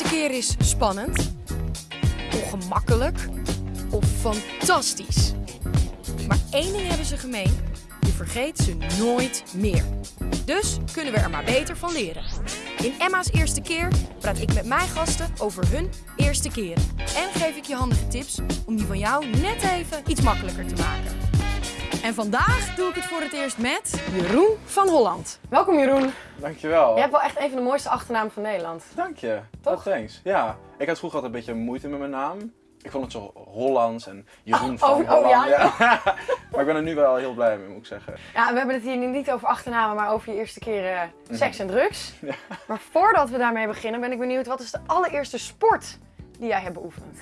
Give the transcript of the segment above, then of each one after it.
eerste keer is spannend, ongemakkelijk of fantastisch. Maar één ding hebben ze gemeen, je vergeet ze nooit meer. Dus kunnen we er maar beter van leren. In Emma's eerste keer praat ik met mijn gasten over hun eerste keren. En geef ik je handige tips om die van jou net even iets makkelijker te maken. En vandaag doe ik het voor het eerst met Jeroen van Holland. Welkom Jeroen. Dankjewel. Je hebt wel echt een van de mooiste achternamen van Nederland. Dank je. Toch? Oh, thanks. Ja, ik had vroeger altijd een beetje moeite met mijn naam. Ik vond het zo Hollands en Jeroen Oh, van oh, oh, Holland. ja, maar ik ben er nu wel heel blij mee, moet ik zeggen. Ja, we hebben het hier niet over achternamen, maar over je eerste keer eh, seks en drugs. Maar voordat we daarmee beginnen, ben ik benieuwd, wat is de allereerste sport die jij hebt beoefend?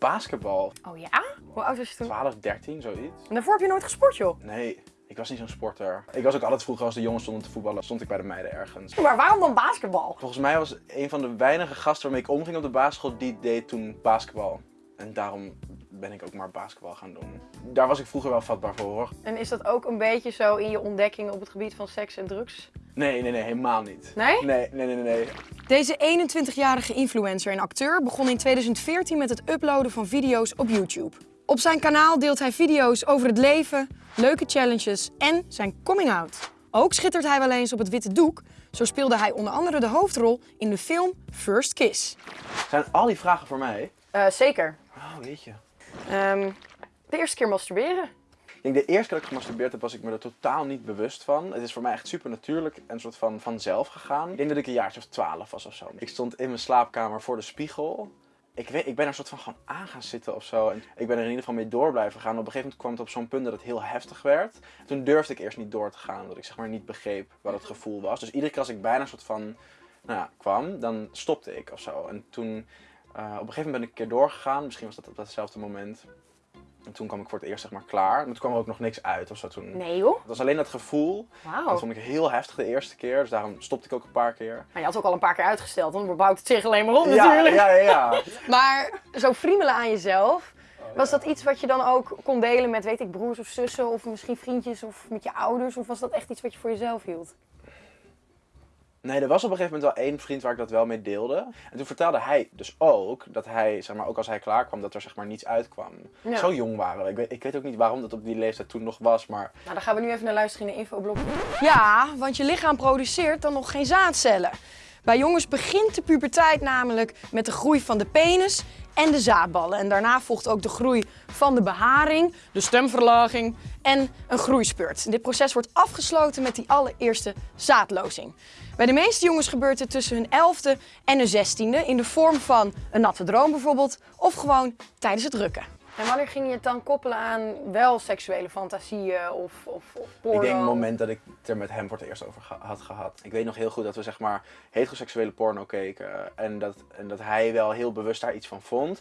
Basketbal, Oh ja? Hoe oud was je toen? 12, 13, zoiets. En daarvoor heb je nooit gesport, joh. Nee, ik was niet zo'n sporter. Ik was ook altijd vroeger als de jongens stonden te voetballen, stond ik bij de meiden ergens. Maar waarom dan basketbal? Volgens mij was een van de weinige gasten waarmee ik omging op de basisschool, die deed toen basketbal. En daarom ben ik ook maar basketbal gaan doen. Daar was ik vroeger wel vatbaar voor hoor. En is dat ook een beetje zo in je ontdekking op het gebied van seks en drugs? Nee, nee, nee, helemaal niet. Nee? Nee, nee, nee, nee. Deze 21-jarige influencer en acteur begon in 2014 met het uploaden van video's op YouTube. Op zijn kanaal deelt hij video's over het leven, leuke challenges en zijn coming out. Ook schittert hij wel eens op het witte doek. Zo speelde hij onder andere de hoofdrol in de film First Kiss. Zijn al die vragen voor mij? zeker. Oh, weet je. Ehm, de eerste keer masturberen. Ik denk de eerste keer dat ik gemasturbeerd heb, was ik me er totaal niet bewust van. Het is voor mij echt super natuurlijk en een soort van vanzelf gegaan. Ik denk dat ik een jaartje of twaalf was of zo. Ik stond in mijn slaapkamer voor de spiegel. Ik, weet, ik ben er soort van gewoon aan gaan zitten of zo. En ik ben er in ieder geval mee door blijven gaan. Op een gegeven moment kwam het op zo'n punt dat het heel heftig werd. Toen durfde ik eerst niet door te gaan, omdat ik zeg maar niet begreep wat het gevoel was. Dus iedere keer als ik bijna een soort van, nou ja, kwam, dan stopte ik of zo. En toen, eh, op een gegeven moment ben ik een keer doorgegaan. Misschien was dat op datzelfde moment. En toen kwam ik voor het eerst zeg maar klaar. Maar toen kwam er ook nog niks uit of zo toen. Nee joh. Het was alleen dat gevoel. Wauw. Dat vond ik heel heftig de eerste keer. Dus daarom stopte ik ook een paar keer. Maar je had ook al een paar keer uitgesteld, want dan bouwt het zich alleen maar op Ja, natuurlijk. ja, ja, ja. Maar zo friemelen aan jezelf, was dat iets wat je dan ook kon delen met, weet ik, broers of zussen of misschien vriendjes of met je ouders? Of was dat echt iets wat je voor jezelf hield? Nee, er was op een gegeven moment wel één vriend waar ik dat wel mee deelde. En toen vertelde hij dus ook dat hij, zeg maar, ook als hij klaar kwam, dat er zeg maar niets uitkwam. Ja. Zo jong waren we. Ik weet, ik weet ook niet waarom dat op die leeftijd toen nog was, maar Nou, dan gaan we nu even naar luisteren in de infoblok. Ja, want je lichaam produceert dan nog geen zaadcellen. Bij jongens begint de puberteit namelijk met de groei van de penis en de zaadballen. En daarna volgt ook de groei van de beharing, de stemverlaging en een groeispurt. Dit proces wordt afgesloten met die allereerste zaadlozing. Bij de meeste jongens gebeurt het tussen hun 11e en hun 16e in de vorm van een natte droom bijvoorbeeld of gewoon tijdens het rukken. En wanneer ging je het dan koppelen aan wel seksuele fantasieën of, of, of porno? ik denk het moment dat ik het er met hem voor het eerst over had gehad. Ik weet nog heel goed dat we zeg maar heteroseksuele porno keken. En dat, en dat hij wel heel bewust daar iets van vond.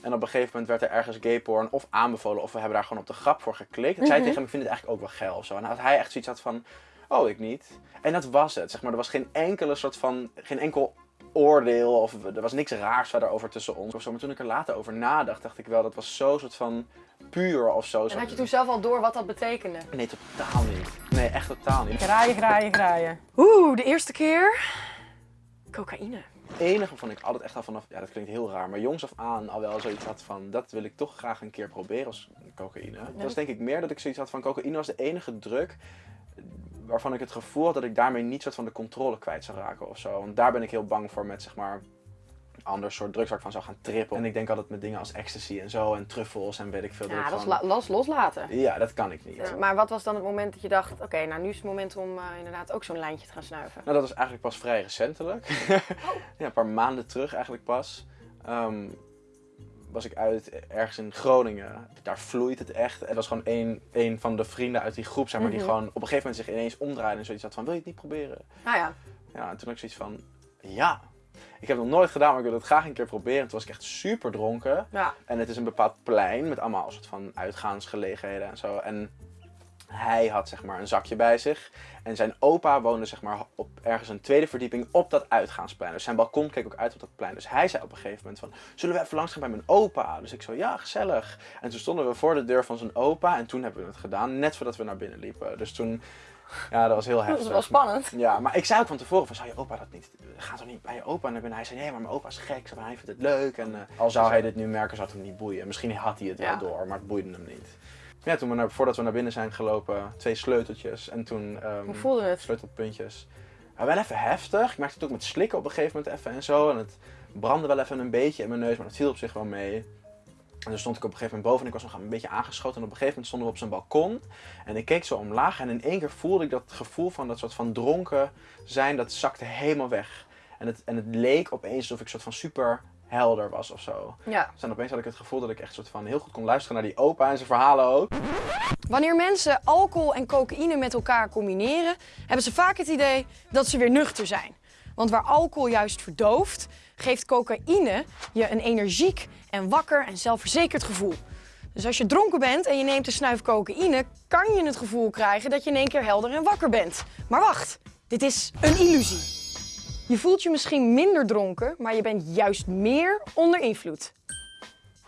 En op een gegeven moment werd er ergens gay porn of aanbevolen of we hebben daar gewoon op de grap voor geklikt. En zei Mhm. tegen hem, ik vind het eigenlijk ook wel geil of zo. En dat hij echt zoiets had van, oh ik niet. En dat was het, zeg maar. Er was geen enkele soort van, geen enkel oordeel of er was niks raars verder over tussen ons of zo. Maar toen ik er later over nadacht, dacht ik wel, dat was zo soort van puur of zo. En had je toen zelf al door wat dat betekende? Nee, totaal niet. Nee, echt totaal niet. Graaien, graaien, graaien. Oeh, de eerste keer. Cocaïne. Het enige waarvan ik altijd echt al vanaf, ja dat klinkt heel raar, maar jongs af aan al wel zoiets had van, dat wil ik toch graag een keer proberen als cocaïne. Het was denk ik meer dat ik zoiets had van, cocaïne was de enige druk waarvan ik het gevoel had dat ik daarmee niet soort van de controle kwijt zou raken of zo. Want daar ben ik heel bang voor met zeg maar ander soort drugs waar ik van zou gaan trippen. En ik denk altijd met dingen als ecstasy en zo en truffels en weet ik veel. Ja, dat is las loslaten. Ja, dat kan ik niet. Ja, maar wat was dan het moment dat je dacht, oké, nou nu is het moment om eh, inderdaad ook zo'n lijntje te gaan snuiven? Nou, dat is eigenlijk pas vrij recentelijk. ja, een paar maanden terug eigenlijk pas. Ehm, was ik uit ergens in Groningen. Daar vloeit het echt. Het was gewoon een, een van de vrienden uit die groep, zeg maar, Mhm. die gewoon op een gegeven moment zich ineens omdraaide en zoiets had van, wil je het niet proberen? Nou ja, Ja, en toen had ik zoiets van, ja. Ik heb het nog nooit gedaan, maar ik wil het graag een keer proberen. Toen was ik echt super dronken. ja. En het is een bepaald plein met allemaal soort van uitgaansgelegenheden en zo. En hij had zeg maar een zakje bij zich. En zijn opa woonde zeg maar op ergens een tweede verdieping op dat uitgaansplein. Dus zijn balkon keek ook uit op dat plein. Dus hij zei op een gegeven moment van, zullen we even langs gaan bij mijn opa? Dus ik zo, ja, gezellig. En toen stonden we voor de deur van zijn opa en toen hebben we het gedaan, net voordat we naar binnen liepen. Dus toen Ja, dat was heel Dat heftig. is wel spannend. Ja, maar ik zei ook van tevoren van, zou je opa dat niet, ga toch niet bij je opa? En hij zei, nee, maar mijn opa is gek, hij vindt het leuk. En eh, al zou hij dit nu merken, zou het hem niet boeien. Misschien had hij het Ja. wel door, maar het boeide hem niet. Ja, toen we naar, voordat we naar binnen zijn gelopen, twee sleuteltjes en toen ehm, Hoe voelde het? sleutelpuntjes. Ja, wel even heftig. Ik merkte het ook met slikken op een gegeven moment even en zo. En het brandde wel even een beetje in mijn neus, maar dat viel op zich wel mee. En toen stond ik op een gegeven moment boven en ik was nog een beetje aangeschoten. En op een gegeven moment stonden we op zijn balkon. En ik keek zo omlaag en in één keer voelde ik dat gevoel van dat soort van dronken zijn, dat zakte helemaal weg. En het, en het leek opeens alsof ik soort van super helder was of zo. Ja. Dus opeens had ik het gevoel dat ik echt soort van heel goed kon luisteren naar die opa en zijn verhalen ook. Wanneer mensen alcohol en cocaïne met elkaar combineren, hebben ze vaak het idee dat ze weer nuchter zijn. Want waar alcohol juist verdooft, geeft cocaïne je een energiek en wakker en zelfverzekerd gevoel. Dus als je dronken bent en je neemt een snuif cocaïne, kan je het gevoel krijgen dat je in één keer helder en wakker bent. Maar wacht, dit is een illusie. Je voelt je misschien minder dronken, maar je bent juist meer onder invloed.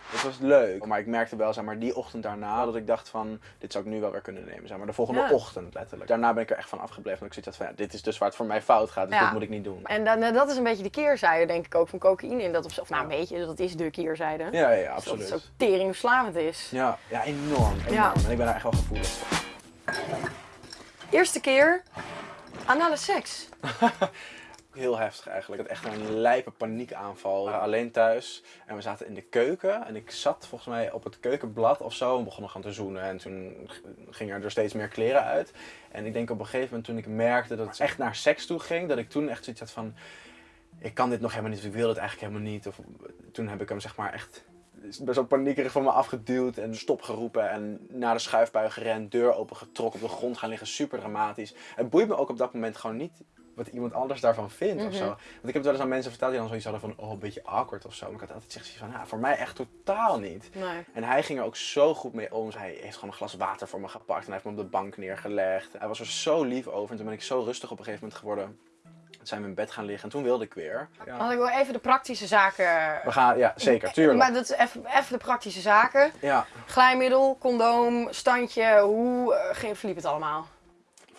Het was leuk, maar ik merkte wel, zeg maar, die ochtend daarna dat ik dacht van, dit zou ik nu wel weer kunnen nemen, zeg maar, de volgende Ja. ochtend letterlijk. Daarna ben ik er echt van afgebleven, dat ik zoiets had van, ja, dit is dus waar het voor mij fout gaat, dus Ja. dit moet ik niet doen. En dan, dat is een beetje de keerzijde, denk ik ook, van cocaïne. In dat opzicht. Of nou, een beetje, dat is de keerzijde. Ja, ja, ja, Dat absoluut. het zo teringverslavend is. Ja, ja, enorm, enorm. Ja. En ik ben daar echt wel gevoelig voor. Eerste keer anale seks. Heel heftig eigenlijk. Had echt een lijpe paniekaanval. Alleen thuis en we zaten in de keuken. En ik zat volgens mij op het keukenblad of zo en begonnen gaan te zoenen. En toen gingen er steeds meer kleren uit. En ik denk op een gegeven moment toen ik merkte dat het echt naar seks toe ging, dat ik toen echt zoiets had van... Ik kan dit nog helemaal niet, ik wil het eigenlijk helemaal niet. Toen heb ik hem zeg maar echt best wel paniekerig van me afgeduwd en stop geroepen en naar de schuifbui gerend, deur opengetrokken, op de grond gaan liggen, super dramatisch. Het boeit me ook op dat moment gewoon niet wat iemand anders daarvan vindt of zo. Want ik heb het wel eens aan mensen verteld die dan zoiets hadden van, oh, een beetje awkward of zo. Maar ik had altijd gezegd van, ja, voor mij echt totaal niet. Nee. En hij ging er ook zo goed mee om. Hij heeft gewoon een glas water voor me gepakt en hij heeft me op de bank neergelegd. Hij was er zo lief over en toen ben ik zo rustig op een gegeven moment geworden. Toen zijn we in bed gaan liggen en toen wilde ik weer. Ja. Want ik wil even de praktische zaken... We gaan, ja, zeker, tuurlijk. Maar dat is even, even de praktische zaken. Ja, Glijmiddel, condoom, standje. Hoe eh, ging- verliep het allemaal?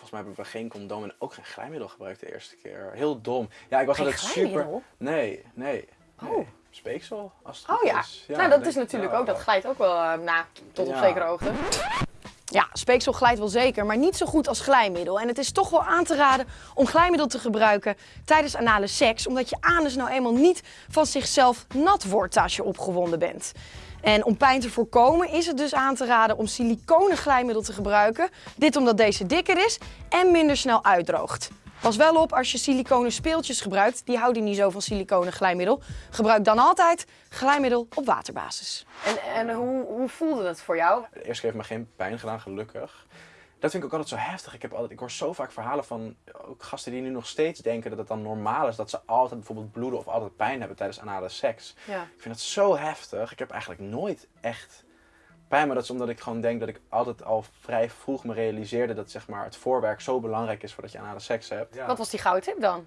Volgens mij hebben we geen condoom en ook geen glijmiddel gebruikt de eerste keer. Heel dom. Ja, ik was Geen altijd super... Nee, nee. nee. Oh. Speeksel, als het Oh ja. is. nou, dat is natuurlijk ook, dat glijdt ook wel, eh, nou, tot op zekere hoogte. Ja, speeksel glijdt wel zeker, maar niet zo goed als glijmiddel. En het is toch wel aan te raden om glijmiddel te gebruiken tijdens anale seks, omdat je anus nou eenmaal niet van zichzelf nat wordt als je opgewonden bent. En om pijn te voorkomen is het dus aan te raden om siliconen glijmiddel te gebruiken. Dit omdat deze dikker is en minder snel uitdroogt. Pas wel op als je siliconen speeltjes gebruikt, die houden niet zo van siliconen glijmiddel. Gebruik dan altijd glijmiddel op waterbasis. En, en hoe, hoe voelde het voor jou? Keer heeft me geen pijn gedaan, gelukkig. Dat vind ik ook altijd zo heftig. Ik, heb altijd, ik hoor zo vaak verhalen van ook gasten die nu nog steeds denken dat het dan normaal is dat ze altijd bijvoorbeeld bloeden of altijd pijn hebben tijdens anale seks. Ja. Ik vind dat zo heftig. Ik heb eigenlijk nooit echt pijn, maar dat is omdat ik gewoon denk dat ik altijd al vrij vroeg me realiseerde dat zeg maar, het voorwerk zo belangrijk is voordat je anale seks hebt. Ja. Wat was die gouden tip dan?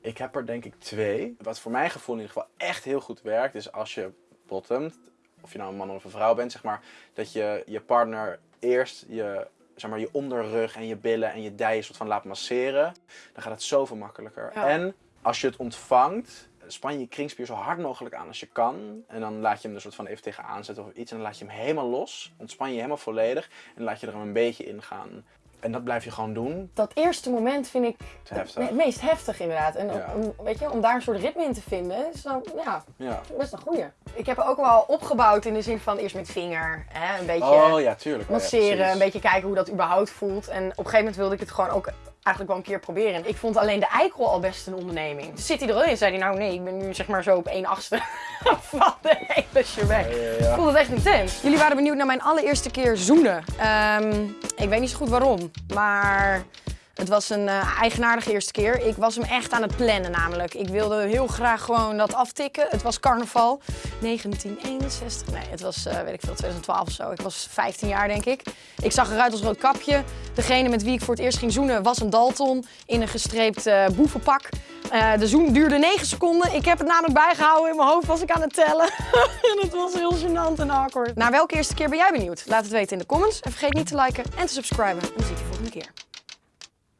Ik heb er denk ik twee. Wat voor mijn gevoel in ieder geval echt heel goed werkt, is als je bottomt, of je nou een man of een vrouw bent, zeg maar, dat je je partner eerst je, zeg maar, je onderrug en je billen en je dijen soort van laat masseren. Dan gaat het zoveel makkelijker. Ja. En als je het ontvangt, span je je kringspier zo hard mogelijk aan als je kan. En dan laat je hem er soort van even tegenaan zetten of iets. En dan laat je hem helemaal los. Ontspan je helemaal volledig. En laat je er een beetje in gaan. En dat blijf je gewoon doen. Dat eerste moment vind ik heftig. het meest heftig inderdaad. En Ja. om, weet je, om daar een soort ritme in te vinden, is dan ja, Ja. best een goeie. Ik heb ook wel opgebouwd in de zin van eerst met vinger, hè, een beetje Oh ja, tuurlijk. Oh, ja, masseren, een beetje kijken hoe dat überhaupt voelt. En op een gegeven moment wilde ik het gewoon ook eigenlijk wel een keer proberen. En ik vond alleen de eikel al best een onderneming. Dus zit hij er al in, zei hij nou nee, ik ben nu zeg maar zo op 1 achtste van de hele shebang. Ja, ja, Ik ja. vond het echt intens. Jullie waren benieuwd naar mijn allereerste keer zoenen. Ehm, ik weet niet zo goed waarom, maar het was een eh, eigenaardige eerste keer. Ik was hem echt aan het plannen namelijk. Ik wilde heel graag gewoon dat aftikken. Het was carnaval 1961. Nee, het was, eh, weet ik veel, 2012 of zo. Ik was 15 jaar denk ik. Ik zag eruit als rood kapje. Degene met wie ik voor het eerst ging zoenen was een Dalton in een gestreept eh, boevenpak. De zoen duurde 9 seconden. Ik heb het namelijk bijgehouden. In mijn hoofd was ik aan het tellen. en het was heel gênant en awkward. Naar welke eerste keer ben jij benieuwd? Laat het weten in de comments. En vergeet niet te liken en te subscriben. En dan zie ik je volgende keer.